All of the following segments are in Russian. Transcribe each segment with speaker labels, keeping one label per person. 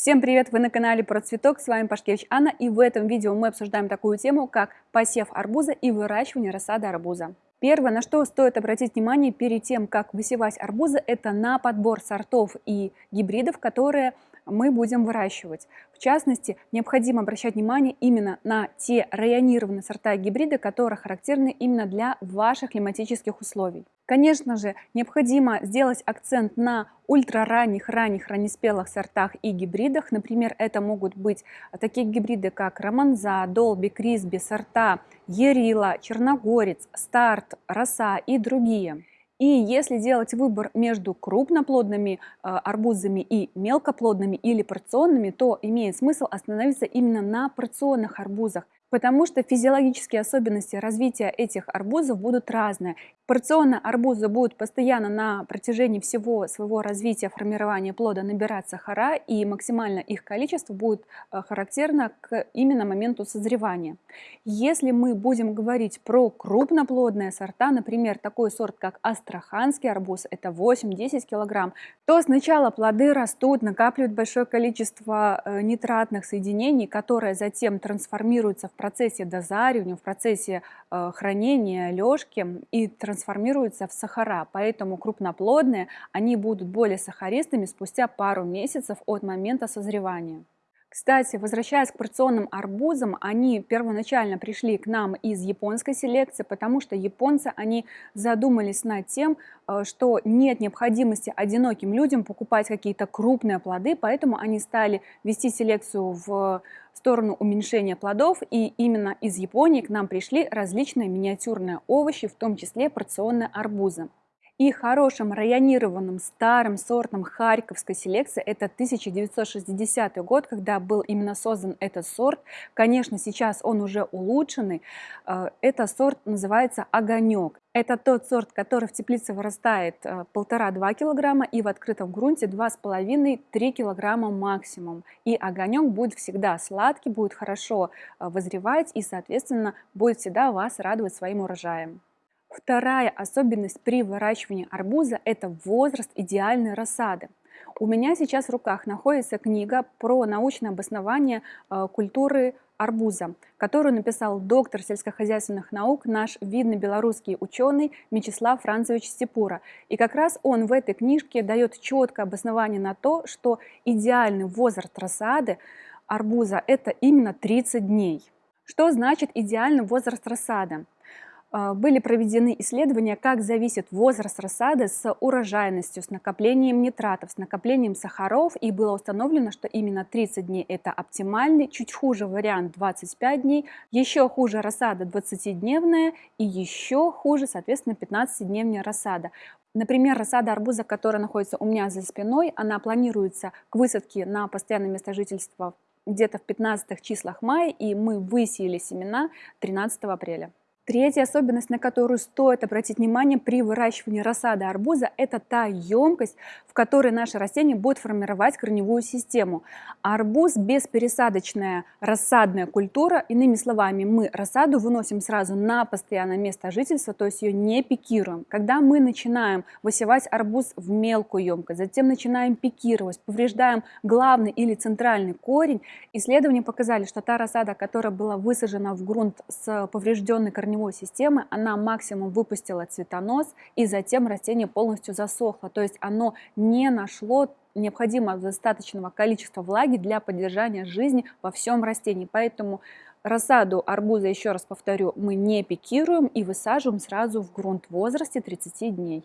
Speaker 1: Всем привет! Вы на канале Про Цветок, с вами Пашкевич Анна, и в этом видео мы обсуждаем такую тему, как посев арбуза и выращивание рассады арбуза. Первое, на что стоит обратить внимание перед тем, как высевать арбузы, это на подбор сортов и гибридов, которые мы будем выращивать. В частности, необходимо обращать внимание именно на те районированные сорта и гибриды, которые характерны именно для ваших климатических условий. Конечно же, необходимо сделать акцент на ультраранних, ранних, раннеспелых сортах и гибридах. Например, это могут быть такие гибриды, как Романза, Долби, Крисби, сорта Ерила, Черногорец, Старт, Роса и другие. И если делать выбор между крупноплодными э, арбузами и мелкоплодными или порционными, то имеет смысл остановиться именно на порционных арбузах потому что физиологические особенности развития этих арбузов будут разные. Порционно арбузы будут постоянно на протяжении всего своего развития формирования плода набирать сахара, и максимально их количество будет э, характерно к именно моменту созревания. Если мы будем говорить про крупноплодные сорта, например, такой сорт, как астраханский арбуз, это 8-10 килограмм, то сначала плоды растут, накапливают большое количество э, нитратных соединений, которые затем трансформируются в процессе дозаривания, в процессе э, хранения, лёжки и трансформируются в сахара. Поэтому крупноплодные, они будут более сахаристыми спустя пару месяцев от момента созревания. Кстати, возвращаясь к порционным арбузам, они первоначально пришли к нам из японской селекции, потому что японцы, они задумались над тем, э, что нет необходимости одиноким людям покупать какие-то крупные плоды, поэтому они стали вести селекцию в сторону уменьшения плодов, и именно из Японии к нам пришли различные миниатюрные овощи, в том числе порционные арбузы. И хорошим районированным старым сортом харьковской селекции это 1960 год, когда был именно создан этот сорт. Конечно, сейчас он уже улучшенный. Э, этот сорт называется «Огонек». Это тот сорт, который в теплице вырастает э, полтора-два килограмма и в открытом грунте 2,5-3 килограмма максимум. И огонек будет всегда сладкий, будет хорошо э, вызревать и, соответственно, будет всегда вас радовать своим урожаем. Вторая особенность при выращивании арбуза – это возраст идеальной рассады. У меня сейчас в руках находится книга про научное обоснование э, культуры арбуза, которую написал доктор сельскохозяйственных наук, наш видный белорусский ученый Мечислав Францевич Степура. И как раз он в этой книжке дает четкое обоснование на то, что идеальный возраст рассады арбуза – это именно 30 дней. Что значит идеальный возраст рассады? А, были проведены исследования, как зависит возраст рассады с урожайностью, с накоплением нитратов, с накоплением сахаров, и было установлено, что именно 30 дней это оптимальный, чуть хуже вариант 25 дней, еще хуже рассада 20-дневная и еще хуже, соответственно, 15-дневная рассада. Например, рассада арбуза, которая находится у меня за спиной, она планируется к высадке на постоянное место жительства где-то в 15 числах мая, и мы высеяли семена 13 апреля. Третья особенность, на которую стоит обратить внимание при выращивании рассады арбуза, это та емкость, в которой наше растение будет формировать корневую систему. Арбуз беспересадочная рассадная культура, иными словами, мы рассаду выносим сразу на постоянное место жительства, то есть ее не пикируем. Когда мы начинаем высевать арбуз в мелкую емкость, затем начинаем пикировать, повреждаем главный или центральный корень, исследования показали, что та рассада, которая была высажена в грунт с поврежденной корневой корневой системы, она максимум выпустила цветонос, и затем растение полностью засохло. То есть оно не нашло необходимого достаточного количества влаги для поддержания жизни во всем растении. Поэтому рассаду арбуза, еще раз повторю, мы не пикируем и высаживаем сразу в грунт в возрасте 30 дней.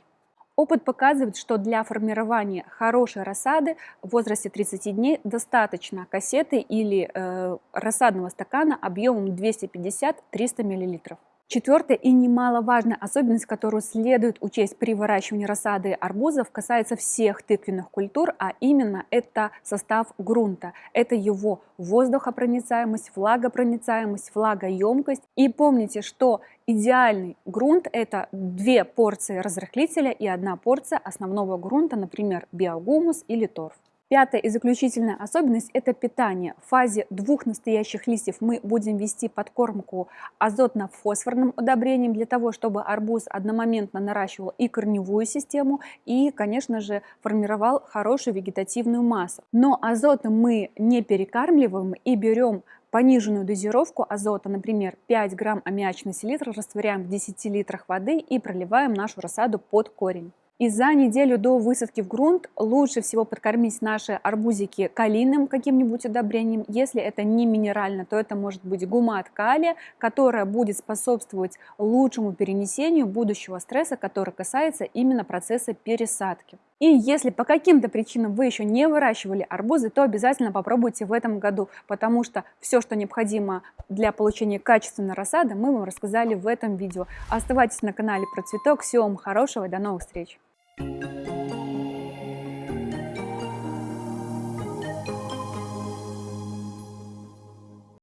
Speaker 1: Опыт показывает, что для формирования хорошей рассады в возрасте 30 дней достаточно кассеты или э, рассадного стакана объемом 250-300 мл. Четвертая и немаловажная особенность, которую следует учесть при выращивании рассады арбузов, касается всех тыквенных культур, а именно это состав грунта. Это его воздухопроницаемость, влагопроницаемость, влагоемкость. И помните, что идеальный грунт – это две порции разрыхлителя и одна порция основного грунта, например, биогумус или торф. Пятая и заключительная особенность – это питание. В фазе двух настоящих листьев мы будем вести подкормку азотно-фосфорным удобрением для того, чтобы арбуз одномоментно наращивал и корневую систему, и, конечно же, формировал хорошую вегетативную массу. Но азотом мы не перекармливаем и берем пониженную дозировку азота, например, 5 грамм аммиачной селитры растворяем в 10 литрах воды и проливаем нашу рассаду под корень. И за неделю до высадки в грунт лучше всего подкормить наши арбузики калийным каким-нибудь удобрением. Если это не минерально, то это может быть гумат калия, которая будет способствовать лучшему перенесению будущего стресса, который касается именно процесса пересадки. И если по каким-то причинам вы еще не выращивали арбузы, то обязательно попробуйте в этом году, потому что все, что необходимо для получения качественной рассады, мы вам рассказали в этом видео. Оставайтесь на канале Процветок. Всего вам хорошего и до новых встреч! Thank you.